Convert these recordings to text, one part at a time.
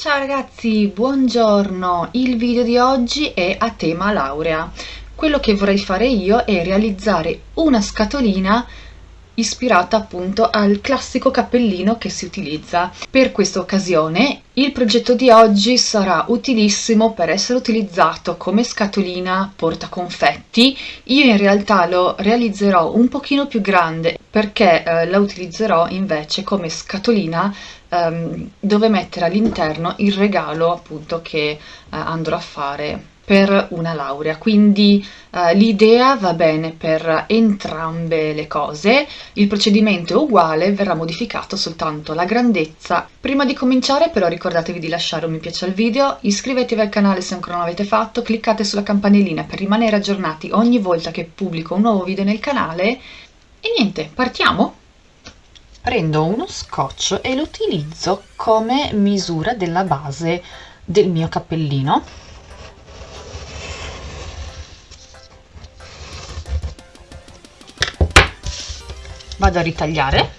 Ciao ragazzi, buongiorno! Il video di oggi è a tema laurea. Quello che vorrei fare io è realizzare una scatolina ispirata appunto al classico cappellino che si utilizza. Per questa occasione il progetto di oggi sarà utilissimo per essere utilizzato come scatolina porta confetti. Io in realtà lo realizzerò un pochino più grande perché eh, la utilizzerò invece come scatolina ehm, dove mettere all'interno il regalo appunto che eh, andrò a fare per una laurea, quindi uh, l'idea va bene per entrambe le cose, il procedimento è uguale, verrà modificato soltanto la grandezza. Prima di cominciare però ricordatevi di lasciare un mi piace al video, iscrivetevi al canale se ancora non l'avete fatto, cliccate sulla campanellina per rimanere aggiornati ogni volta che pubblico un nuovo video nel canale e niente, partiamo! Prendo uno scotch e lo utilizzo come misura della base del mio cappellino vado a ritagliare.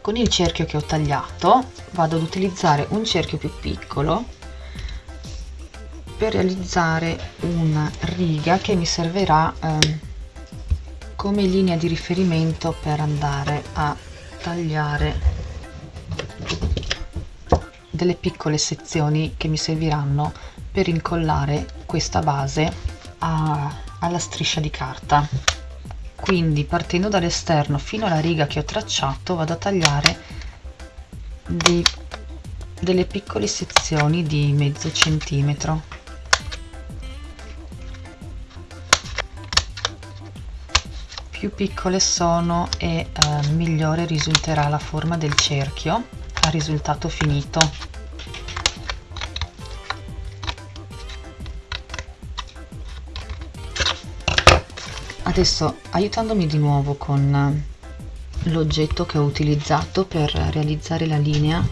Con il cerchio che ho tagliato vado ad utilizzare un cerchio più piccolo per realizzare una riga che mi servirà eh, come linea di riferimento per andare a tagliare delle piccole sezioni che mi serviranno per incollare questa base a, alla striscia di carta. Quindi partendo dall'esterno fino alla riga che ho tracciato vado a tagliare dei, delle piccole sezioni di mezzo centimetro. Più piccole sono e eh, migliore risulterà la forma del cerchio. Al risultato finito adesso aiutandomi di nuovo con l'oggetto che ho utilizzato per realizzare la linea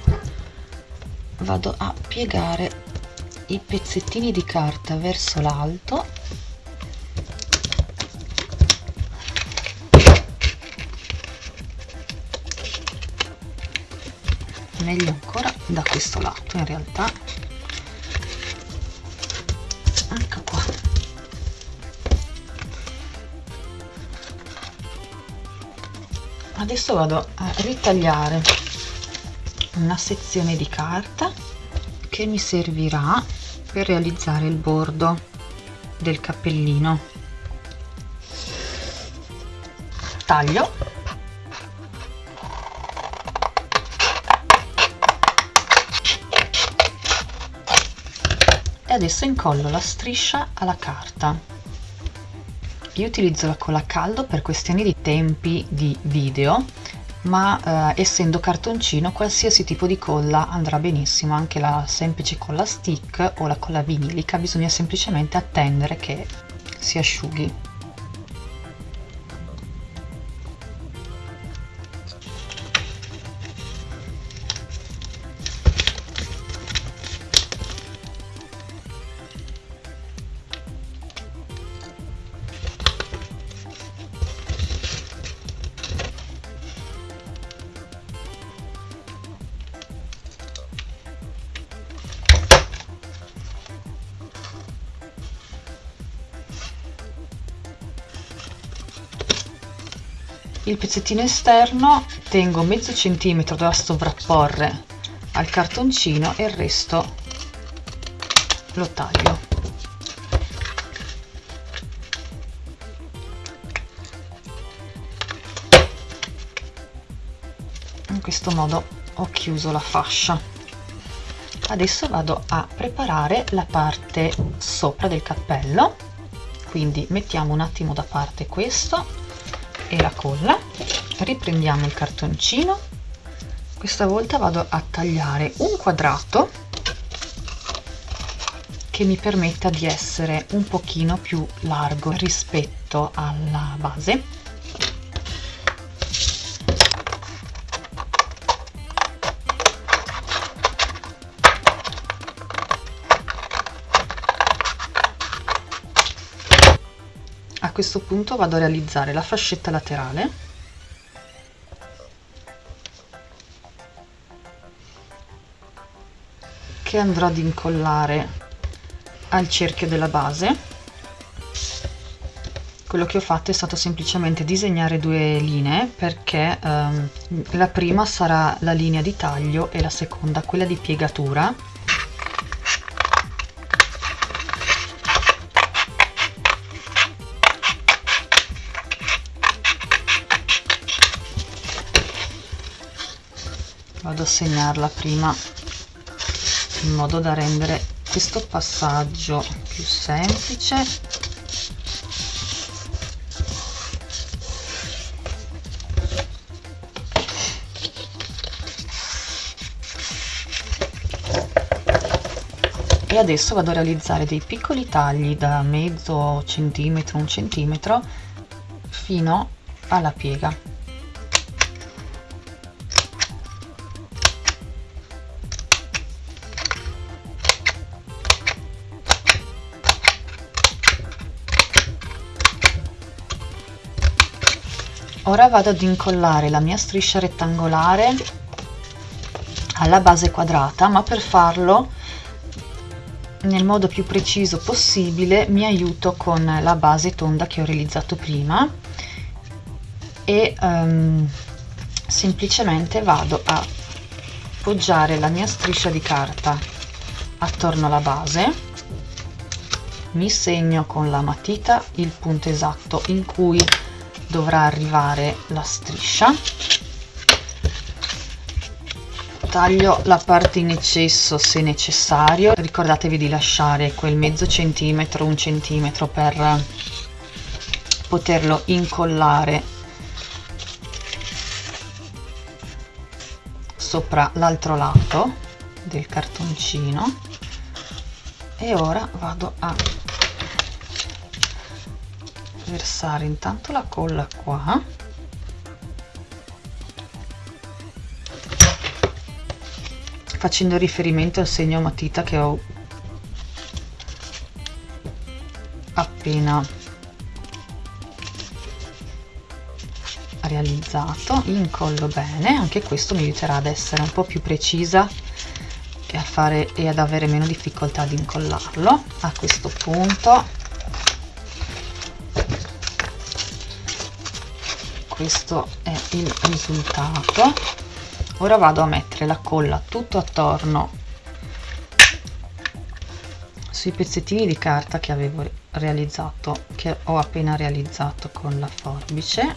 vado a piegare i pezzettini di carta verso l'alto. Meglio ancora da questo lato in realtà adesso vado a ritagliare una sezione di carta che mi servirà per realizzare il bordo del cappellino. Taglio. E adesso incollo la striscia alla carta io utilizzo la colla a caldo per questioni di tempi di video ma eh, essendo cartoncino qualsiasi tipo di colla andrà benissimo. Anche la semplice colla stick o la colla vinilica bisogna semplicemente attendere che si asciughi il pezzettino esterno tengo mezzo centimetro da sovrapporre al cartoncino e il resto lo taglio. In questo modo ho chiuso la fascia. Adesso vado a preparare la parte sopra del cappello. Quindi mettiamo un attimo da parte questo e la colla. Riprendiamo il cartoncino. Questa volta vado a tagliare un quadrato che mi permetta di essere un pochino più largo rispetto alla base a questo punto vado a realizzare la fascetta laterale. Che andrò ad incollare al cerchio della base. Quello che ho fatto è stato semplicemente disegnare due linee perché ehm, la prima sarà la linea di taglio e la seconda quella di piegatura. Vado a segnarla prima in modo da rendere questo passaggio più semplice. E adesso vado a realizzare dei piccoli tagli da mezzo centimetro un centimetro fino alla piega ora vado ad incollare la mia striscia rettangolare alla base quadrata ma per farlo nel modo più preciso possibile mi aiuto con la base tonda che ho realizzato prima e um, semplicemente vado a poggiare la mia striscia di carta attorno alla base. Mi segno con la matita il punto esatto in cui dovrà arrivare la striscia. Taglio la parte in eccesso se necessario. Ricordatevi di lasciare quel mezzo centimetro un centimetro per poterlo incollare sopra l'altro lato del cartoncino. E ora vado a versare intanto la colla qua. Facendo riferimento al segno matita che ho appena realizzato. Incollo bene. Anche questo mi aiuterà ad essere un po più precisa e a fare e ad avere meno difficoltà ad incollarlo. A questo punto questo è il risultato. Ora vado a mettere la colla tutto attorno sui pezzettini di carta che avevo realizzato che ho appena realizzato con la forbice.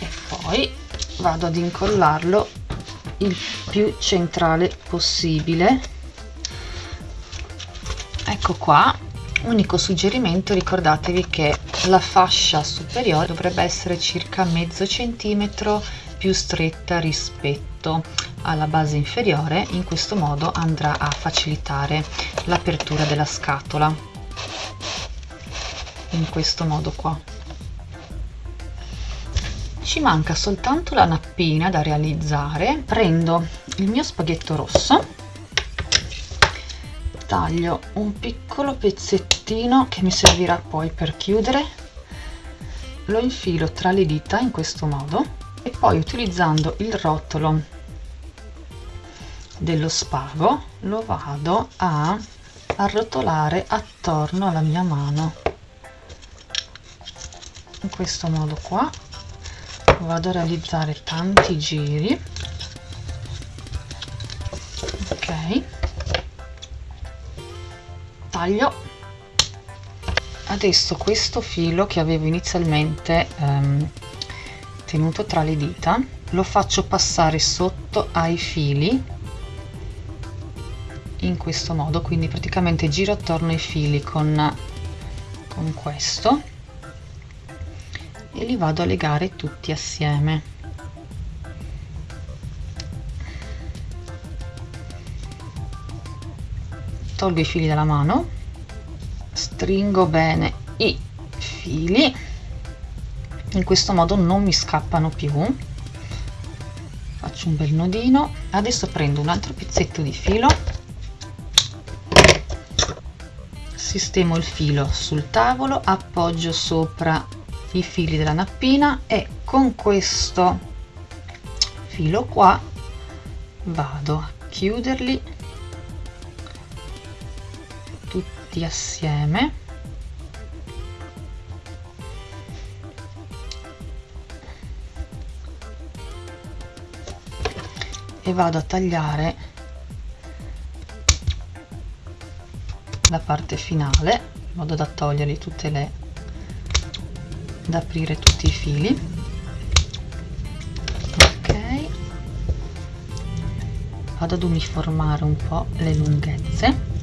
E poi vado ad incollarlo il più centrale possibile ecco qua unico suggerimento ricordatevi che la fascia superiore dovrebbe essere circa mezzo centimetro più stretta rispetto alla base inferiore. In questo modo andrà a facilitare l'apertura della scatola. In questo modo qua. Ci manca soltanto la nappina da realizzare. Prendo il mio spaghetto rosso taglio un piccolo pezzettino che mi servirà poi per chiudere. Lo infilo tra le dita in questo modo e poi utilizzando il rotolo dello spago lo vado a arrotolare attorno alla mia mano. In questo modo qua vado a realizzare tanti giri taglio. Adesso questo filo che avevo inizialmente ehm, tenuto tra le dita lo faccio passare sotto ai fili in questo modo quindi praticamente giro attorno ai fili con, con questo e li vado a legare tutti assieme tolgo i fili dalla mano stringo bene i fili. In questo modo non mi scappano più. Faccio un bel nodino. Adesso prendo un altro pezzetto di filo. Sistemo il filo sul tavolo appoggio sopra i fili della nappina e con questo filo qua vado a chiuderli tutti assieme. E vado a tagliare la parte finale in modo da toglierli tutte le da aprire tutti i fili. Ok. Vado ad uniformare un po' le lunghezze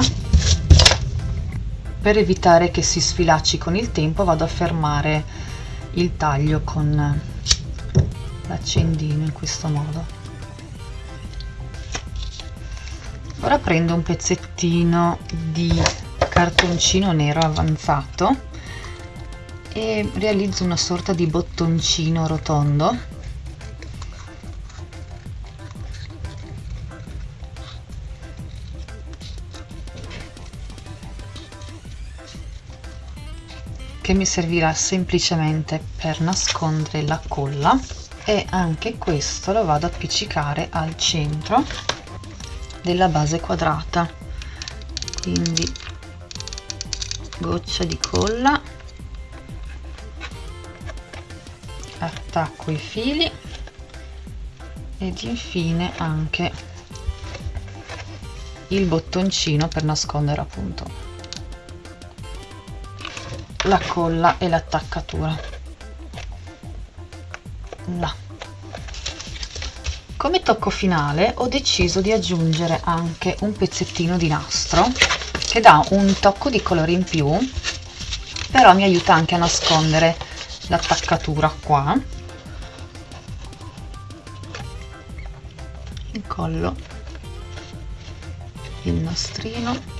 là. per evitare che si sfilacci con il tempo vado a fermare il taglio con l'accendino in questo modo ora prendo un pezzettino di cartoncino nero avanzato e realizzo una sorta di bottoncino rotondo che mi servirà semplicemente per nascondere la colla e anche questo lo vado ad appiccicare al centro della base quadrata. Quindi goccia di colla attacco i fili ed infine anche il bottoncino per nascondere appunto la colla e l'attaccatura là. Come tocco finale ho deciso di aggiungere anche un pezzettino di nastro che dà un tocco di colore in più, però mi aiuta anche a nascondere l'attaccatura qua. Incollo il nastrino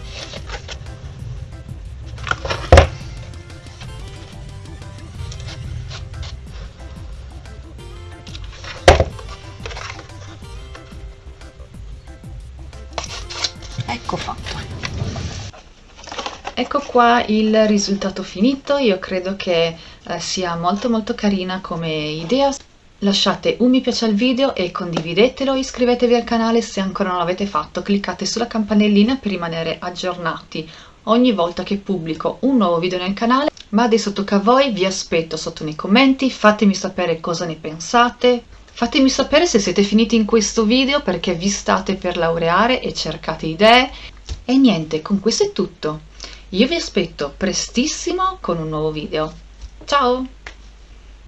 ecco qua il risultato finito. Io credo che eh, sia molto molto carina come idea. Lasciate un mi piace al video e condividetelo. Iscrivetevi al canale se ancora non l'avete fatto. Cliccate sulla campanellina per rimanere aggiornati ogni volta che pubblico un nuovo video nel canale. Ma adesso tocca a voi vi aspetto sotto nei commenti. Fatemi sapere cosa ne pensate. Fatemi sapere se siete finiti in questo video perché vi state per laureare e cercate idee. E niente, con questo è tutto. Io vi aspetto prestissimo con un nuovo video. Ciao!